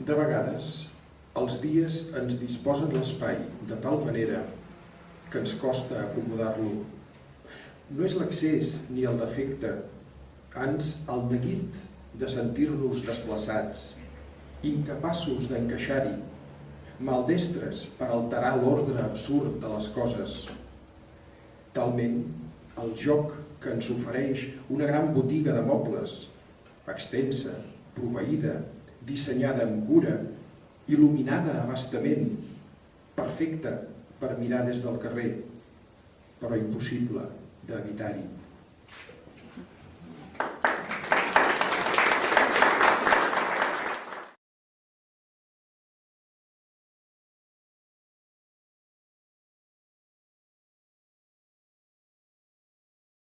De vegades, els dies ens disposen l'espai de tal manera que ens costa acomodar-lo. No és l'accés ni el defecte, ans el neguit de sentir-nos desplaçats, incapaços d'encaixar-hi, maldestres per alterar l'ordre absurd de les coses. Talment, el joc que ens ofereix una gran botiga de mobles, extensa, proveïda, dissenyada amb cura, il·luminada abastament, perfecta per mirar des del carrer, però impossible d'evitar-hi.